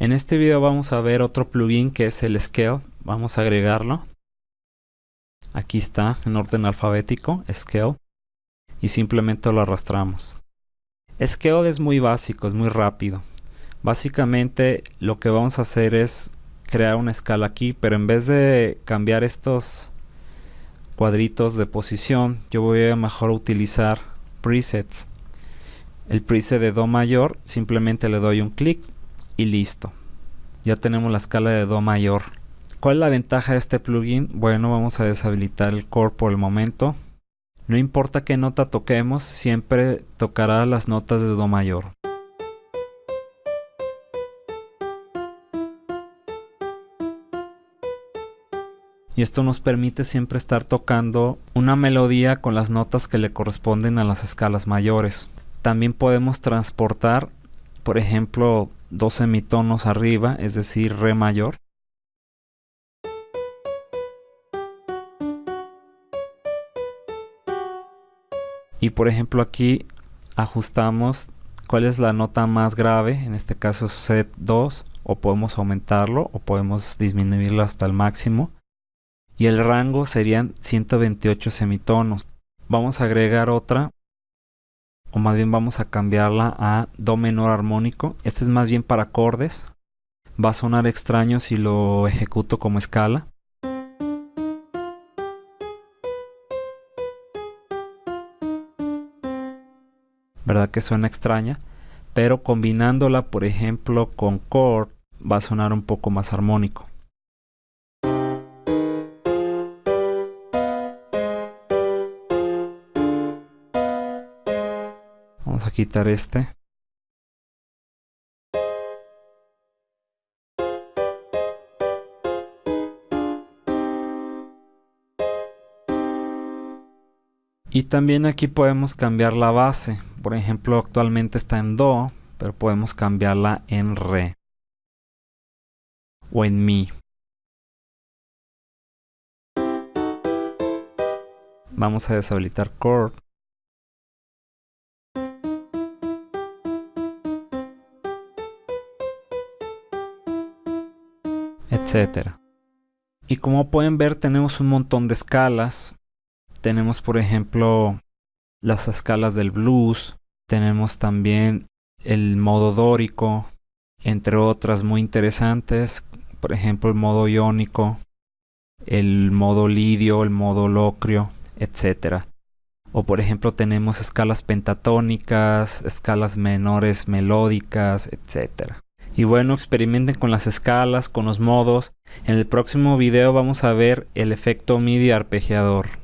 En este video vamos a ver otro plugin que es el Scale. Vamos a agregarlo. Aquí está en orden alfabético, Scale. Y simplemente lo arrastramos. Scale es muy básico, es muy rápido. Básicamente lo que vamos a hacer es crear una escala aquí, pero en vez de cambiar estos cuadritos de posición, yo voy a mejor utilizar presets. El preset de Do mayor, simplemente le doy un clic y listo. Ya tenemos la escala de Do mayor. ¿Cuál es la ventaja de este plugin? Bueno, vamos a deshabilitar el core por el momento. No importa qué nota toquemos, siempre tocará las notas de Do mayor. y esto nos permite siempre estar tocando una melodía con las notas que le corresponden a las escalas mayores. También podemos transportar, por ejemplo, dos semitonos arriba, es decir, re mayor. Y por ejemplo aquí ajustamos cuál es la nota más grave, en este caso set 2, o podemos aumentarlo o podemos disminuirlo hasta el máximo y el rango serían 128 semitonos. Vamos a agregar otra, o más bien vamos a cambiarla a Do menor armónico. Este es más bien para acordes. Va a sonar extraño si lo ejecuto como escala. ¿Verdad que suena extraña? Pero combinándola, por ejemplo, con chord, va a sonar un poco más armónico. Vamos a quitar este. Y también aquí podemos cambiar la base. Por ejemplo, actualmente está en Do, pero podemos cambiarla en Re. O en Mi. Vamos a deshabilitar Chord. Etcétera. Y como pueden ver tenemos un montón de escalas. Tenemos por ejemplo las escalas del blues. Tenemos también el modo dórico, entre otras muy interesantes. Por ejemplo el modo iónico, el modo lidio, el modo locrio, etcétera. O por ejemplo tenemos escalas pentatónicas, escalas menores melódicas, etcétera. Y bueno, experimenten con las escalas, con los modos. En el próximo video vamos a ver el efecto MIDI arpegiador.